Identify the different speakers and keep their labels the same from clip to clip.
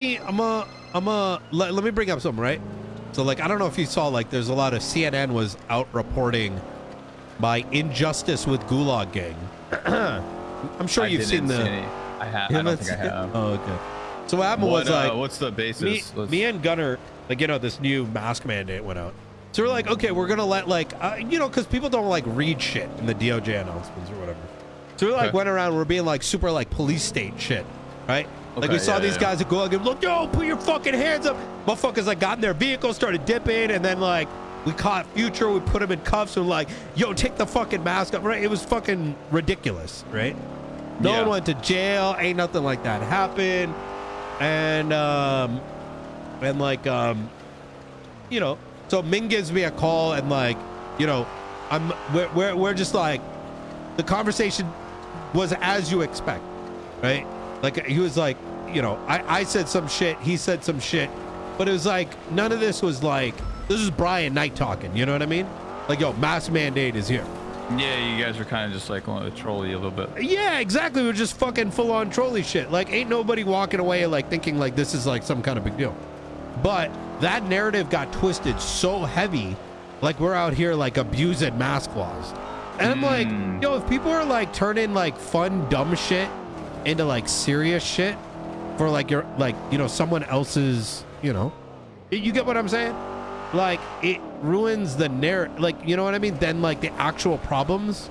Speaker 1: I'm a, I'm a, let, let me bring up something, right? So like, I don't know if you saw, like, there's a lot of CNN was out reporting my injustice with Gulag Gang. I'm sure
Speaker 2: I
Speaker 1: you've seen the.
Speaker 2: any. I have. I don't think I have.
Speaker 1: Oh, okay. So what happened
Speaker 2: What,
Speaker 1: was like,
Speaker 2: uh, what's the basis?
Speaker 1: me, me and Gunner, like, you know, this new mask mandate went out. So we're like, okay, we're gonna let like, uh, you know, because people don't like read shit in the DOJ announcements or whatever. So we like
Speaker 2: Okay.
Speaker 1: went around, we're being like super like police state shit, right? like we
Speaker 2: Okay,
Speaker 1: saw
Speaker 2: yeah,
Speaker 1: these
Speaker 2: yeah.
Speaker 1: guys that go out and look, yo, put your fucking hands up. Motherfuckers like got in their vehicle, started dipping, and then like we caught Future, we put him in cuffs, and like, yo, take the fucking mask off, right? It was fucking ridiculous, right? No
Speaker 2: Yeah.
Speaker 1: one went to jail, ain't nothing like that happened, and um, and like um, you know, so Ming gives me a call and like, you know, I'm we're we're, we're just like the conversation was as you expect, right? Like he was like, you know, I I said some shit, he said some shit, but it was like none of this was like this is Brian Knight talking, you know what I mean? Like yo, mass mandate is here.
Speaker 2: Yeah, you guys were kind of just like wanting to troll you a little bit.
Speaker 1: Yeah, exactly. We're just fucking full on trolley shit. Like, ain't nobody walking away like thinking like this is like some kind of big deal. But that narrative got twisted so heavy, like we're out here like abusing mask laws. And I'm like,
Speaker 2: Mm.
Speaker 1: yo, if people are like turning like fun, dumb shit into like serious shit for like your like, you know, someone else's, you know, you get what I'm saying? Like it ruins the narrative. Like, you know what I mean? Then like the actual problems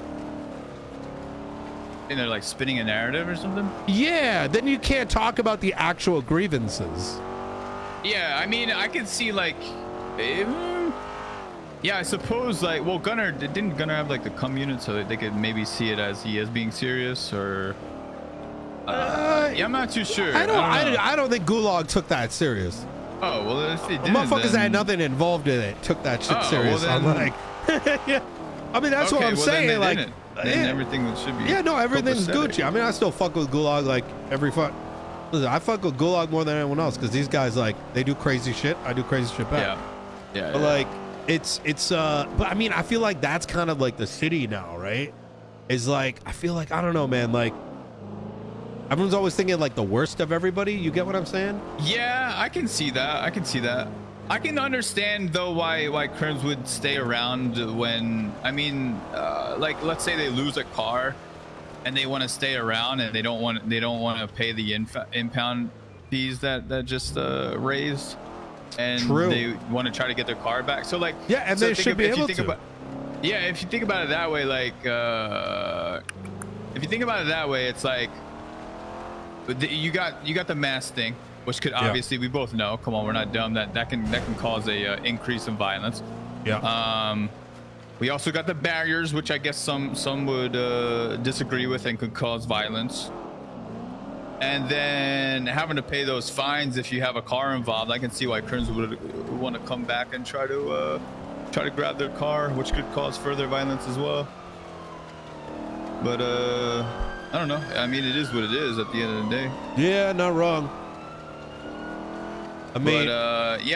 Speaker 2: And they're like spinning a narrative or something.
Speaker 1: Yeah, then you can't talk about the actual grievances.
Speaker 2: Yeah, I mean, I could see like, um, yeah, I suppose like, well, Gunner didn't Gunner have like the cum unit so they could maybe see it as he is being serious or. Uh, yeah, I'm not too sure.
Speaker 1: I don't. I don't, I don't think Gulag took that serious.
Speaker 2: oh well, if they did,
Speaker 1: Motherfuckers that
Speaker 2: then...
Speaker 1: had nothing involved in it took that shit
Speaker 2: Oh, well
Speaker 1: serious. I'm
Speaker 2: then-
Speaker 1: like, yeah. I mean, that's what I'm
Speaker 2: well,
Speaker 1: saying.
Speaker 2: they
Speaker 1: like,
Speaker 2: didn't. Then
Speaker 1: yeah.
Speaker 2: everything should be.
Speaker 1: yeah, no, everything's. Gucci. I mean, I still fuck with Gulag like every fuck. Listen, I fuck with Gulag more than anyone else because these guys like they do crazy shit. I do crazy shit back.
Speaker 2: Yeah. Yeah.
Speaker 1: But
Speaker 2: yeah.
Speaker 1: like it's it's uh but I mean I feel like that's kind of like the city now, right? Is like I feel like I don't know, man, like everyone's always thinking like the worst of everybody. You get what I'm saying?
Speaker 2: Yeah, I can see that. I can see that. I can understand though why why crims would stay around when I mean, uh, like let's say they lose a car, and they want to stay around and they don't want they don't want to pay the inf- impound fees that that just uh, raised, and
Speaker 1: True.
Speaker 2: they want to try to get their car back. So like
Speaker 1: Yeah, and
Speaker 2: so
Speaker 1: they
Speaker 2: think
Speaker 1: should
Speaker 2: of-
Speaker 1: be
Speaker 2: if you
Speaker 1: able
Speaker 2: think
Speaker 1: to.
Speaker 2: About, yeah, if you think about it that way, like uh, if you think about it that way, it's like but the- you got you got the mass thing, which could obviously we both know. Come on, we're not dumb. That that can that can cause a uh, increase in violence.
Speaker 1: Yeah.
Speaker 2: Um, we also got the barriers, which I guess some some would uh, disagree with and could cause violence. And then having to pay those fines if you have a car involved, I can see why crims would want to come back and try to uh, try to grab their car, which could cause further violence as well. But uh, I don't know. I mean, it is what it is at the end of the day.
Speaker 1: yeah, not wrong. I mean,
Speaker 2: but uh, yeah.